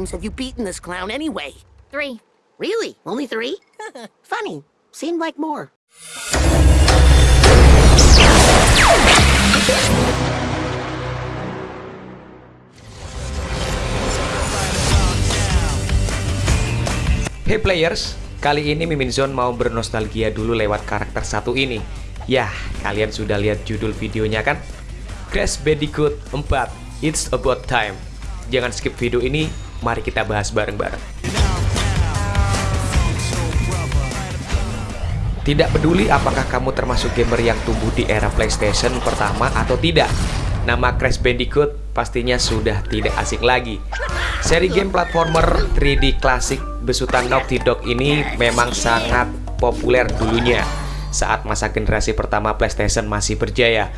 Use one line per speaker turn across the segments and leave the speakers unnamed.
times have you beaten this clown anyway?
Three.
Really? Only three? Funny. Seemed like more.
Hey players, kali ini Mimin Zone mau bernostalgia dulu lewat karakter satu ini. Yah, kalian sudah lihat judul videonya kan? Crash Bandicoot 4, It's About Time. Jangan skip video ini, mari kita bahas bareng-bareng. Tidak peduli apakah kamu termasuk gamer yang tumbuh di era PlayStation pertama atau tidak, nama Crash Bandicoot pastinya sudah tidak asing lagi. Seri game platformer 3D klasik besutan Naughty Dog ini memang sangat populer dulunya saat masa generasi pertama PlayStation masih berjaya.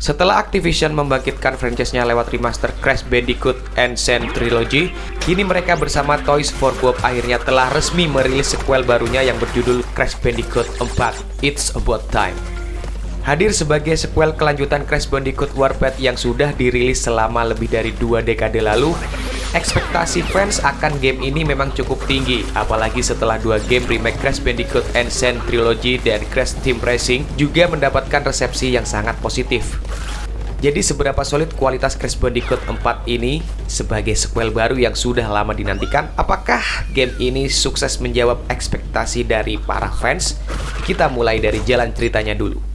Setelah Activision membangkitkan franchise-nya lewat remaster Crash Bandicoot Ancient Trilogy, kini mereka bersama Toys for Bob akhirnya telah resmi merilis sequel barunya yang berjudul Crash Bandicoot 4 It's About Time. Hadir sebagai sequel kelanjutan Crash Bandicoot Warpath yang sudah dirilis selama lebih dari dua dekade lalu, ekspektasi fans akan game ini memang cukup tinggi, apalagi setelah dua game remake Crash Bandicoot Ancient Trilogy dan Crash Team Racing juga mendapatkan resepsi yang sangat positif. Jadi seberapa solid kualitas Crash Bandicoot 4 ini sebagai sequel baru yang sudah lama dinantikan? Apakah game ini sukses menjawab ekspektasi dari para fans? Kita mulai dari jalan ceritanya dulu.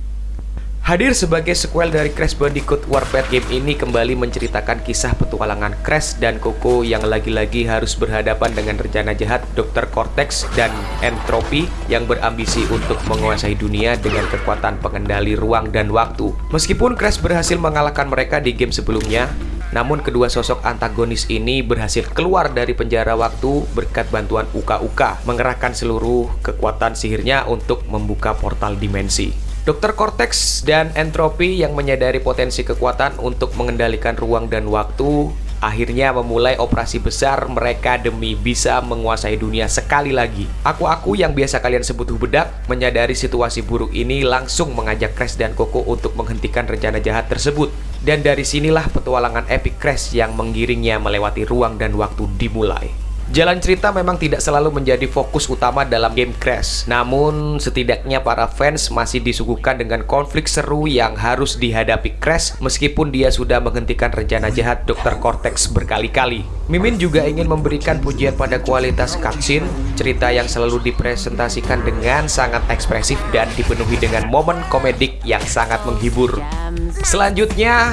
Hadir sebagai sequel dari Crash Bandicoot Warpath game ini kembali menceritakan kisah petualangan Crash dan Coco yang lagi-lagi harus berhadapan dengan rencana jahat Dr. Cortex dan Entropy yang berambisi untuk menguasai dunia dengan kekuatan pengendali ruang dan waktu. Meskipun Crash berhasil mengalahkan mereka di game sebelumnya, namun kedua sosok antagonis ini berhasil keluar dari penjara waktu berkat bantuan Uka-Uka mengerahkan seluruh kekuatan sihirnya untuk membuka portal dimensi. Dr. Cortex dan Entropi yang menyadari potensi kekuatan untuk mengendalikan ruang dan waktu akhirnya memulai operasi besar mereka demi bisa menguasai dunia sekali lagi. Aku-aku yang biasa kalian sebut hubedak menyadari situasi buruk ini langsung mengajak Crash dan Coco untuk menghentikan rencana jahat tersebut. Dan dari sinilah petualangan epic Crash yang menggiringnya melewati ruang dan waktu dimulai. Jalan cerita memang tidak selalu menjadi fokus utama dalam game Crash, namun setidaknya para fans masih disuguhkan dengan konflik seru yang harus dihadapi Crash meskipun dia sudah menghentikan rencana jahat Dr. Cortex berkali-kali. Mimin juga ingin memberikan pujian pada kualitas cutscene, cerita yang selalu dipresentasikan dengan sangat ekspresif dan dipenuhi dengan momen komedik yang sangat menghibur. Selanjutnya,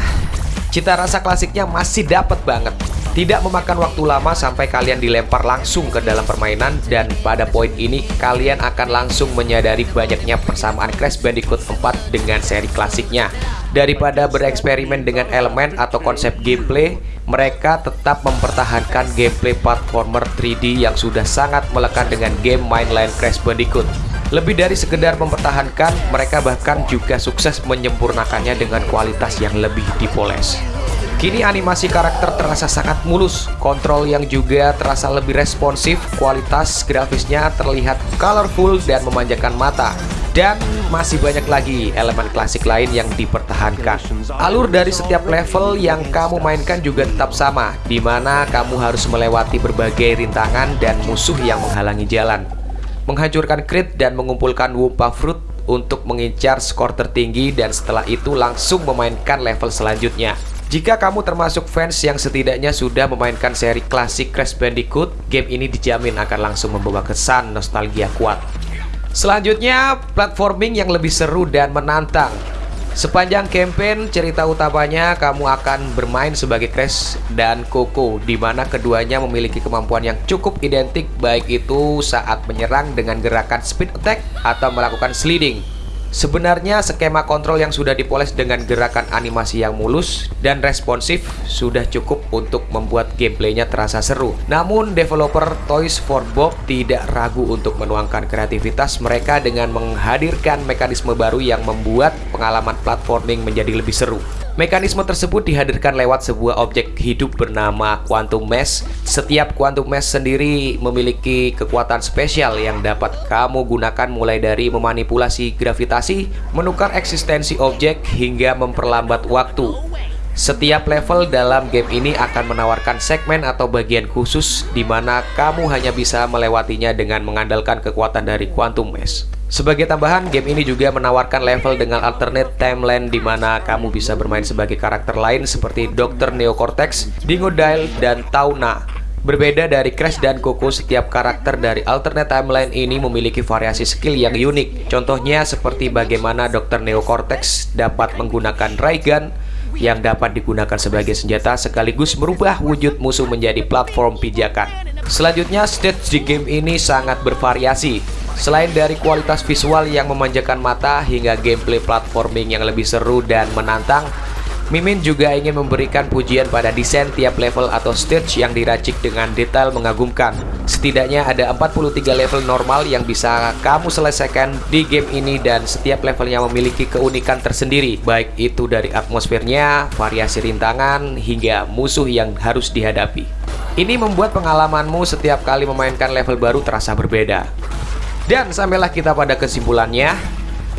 cita rasa klasiknya masih dapat banget. Tidak memakan waktu lama sampai kalian dilempar langsung ke dalam permainan dan pada poin ini kalian akan langsung menyadari banyaknya persamaan Crash Bandicoot 4 dengan seri klasiknya. Daripada bereksperimen dengan elemen atau konsep gameplay, mereka tetap mempertahankan gameplay platformer 3D yang sudah sangat melekat dengan game mainline Crash Bandicoot. Lebih dari sekedar mempertahankan, mereka bahkan juga sukses menyempurnakannya dengan kualitas yang lebih dipoles. Kini animasi karakter terasa sangat mulus, kontrol yang juga terasa lebih responsif, kualitas grafisnya terlihat colorful dan memanjakan mata. Dan masih banyak lagi elemen klasik lain yang dipertahankan. Alur dari setiap level yang kamu mainkan juga tetap sama, di mana kamu harus melewati berbagai rintangan dan musuh yang menghalangi jalan. Menghancurkan crit dan mengumpulkan Wumpa Fruit untuk mengincar skor tertinggi dan setelah itu langsung memainkan level selanjutnya. Jika kamu termasuk fans yang setidaknya sudah memainkan seri klasik Crash Bandicoot, game ini dijamin akan langsung membawa kesan nostalgia kuat. Selanjutnya, platforming yang lebih seru dan menantang. Sepanjang campaign cerita utamanya kamu akan bermain sebagai Crash dan Coco di mana keduanya memiliki kemampuan yang cukup identik baik itu saat menyerang dengan gerakan speed attack atau melakukan sliding. Sebenarnya skema kontrol yang sudah dipoles dengan gerakan animasi yang mulus dan responsif sudah cukup untuk membuat gameplaynya terasa seru. Namun developer Toys for Bob tidak ragu untuk menuangkan kreativitas mereka dengan menghadirkan mekanisme baru yang membuat pengalaman platforming menjadi lebih seru. Mekanisme tersebut dihadirkan lewat sebuah objek hidup bernama Quantum Mesh. Setiap Quantum Mesh sendiri memiliki kekuatan spesial yang dapat kamu gunakan mulai dari memanipulasi gravitasi, menukar eksistensi objek, hingga memperlambat waktu. Setiap level dalam game ini akan menawarkan segmen atau bagian khusus di mana kamu hanya bisa melewatinya dengan mengandalkan kekuatan dari Quantum Mesh. Sebagai tambahan, game ini juga menawarkan level dengan alternate timeline di mana kamu bisa bermain sebagai karakter lain seperti Dr. Neocortex, Dingodile, dan Tauna. Berbeda dari Crash dan Coco, setiap karakter dari alternate timeline ini memiliki variasi skill yang unik. Contohnya seperti bagaimana Dr. Neocortex dapat menggunakan ray gun, yang dapat digunakan sebagai senjata sekaligus merubah wujud musuh menjadi platform pijakan. Selanjutnya, stage di game ini sangat bervariasi. Selain dari kualitas visual yang memanjakan mata hingga gameplay platforming yang lebih seru dan menantang, Mimin juga ingin memberikan pujian pada desain tiap level atau stage yang diracik dengan detail mengagumkan. Setidaknya ada 43 level normal yang bisa kamu selesaikan di game ini dan setiap levelnya memiliki keunikan tersendiri, baik itu dari atmosfernya, variasi rintangan, hingga musuh yang harus dihadapi. Ini membuat pengalamanmu setiap kali memainkan level baru terasa berbeda. Dan sampailah kita pada kesimpulannya,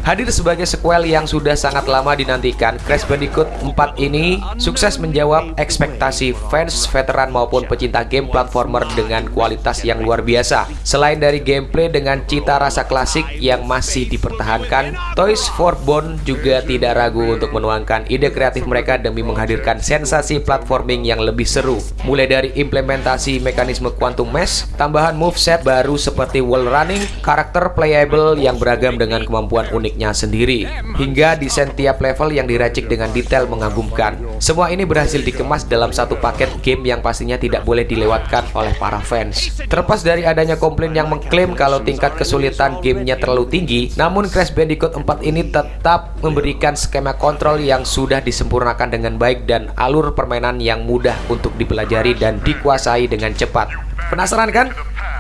Hadir sebagai sequel yang sudah sangat lama dinantikan, Crash Bandicoot 4 ini sukses menjawab ekspektasi fans veteran maupun pecinta game platformer dengan kualitas yang luar biasa. Selain dari gameplay dengan cita rasa klasik yang masih dipertahankan, Toys for Bone juga tidak ragu untuk menuangkan ide kreatif mereka demi menghadirkan sensasi platforming yang lebih seru. Mulai dari implementasi mekanisme Quantum Mesh, tambahan moveset baru seperti wall running, karakter playable yang beragam dengan kemampuan unik miliknya sendiri hingga desain tiap level yang diracik dengan detail mengagumkan. Semua ini berhasil dikemas dalam satu paket game yang pastinya tidak boleh dilewatkan oleh para fans. Terlepas dari adanya komplain yang mengklaim kalau tingkat kesulitan gamenya terlalu tinggi, namun Crash Bandicoot 4 ini tetap memberikan skema kontrol yang sudah disempurnakan dengan baik dan alur permainan yang mudah untuk dipelajari dan dikuasai dengan cepat. Penasaran kan?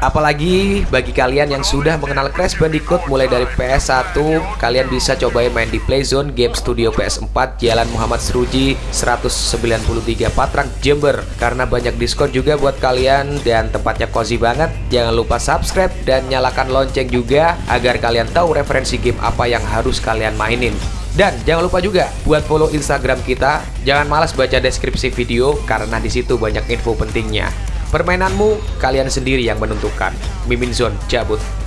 Apalagi bagi kalian yang sudah mengenal Crash Bandicoot mulai dari PS1, kalian bisa cobain main di Playzone Game Studio PS4 Jalan Muhammad Seruji 193 Patrang Jember karena banyak diskon juga buat kalian dan tempatnya cozy banget. Jangan lupa subscribe dan nyalakan lonceng juga agar kalian tahu referensi game apa yang harus kalian mainin. Dan jangan lupa juga buat follow Instagram kita. Jangan malas baca deskripsi video karena di situ banyak info pentingnya. Permainanmu, kalian sendiri yang menentukan. Mimin Zone cabut.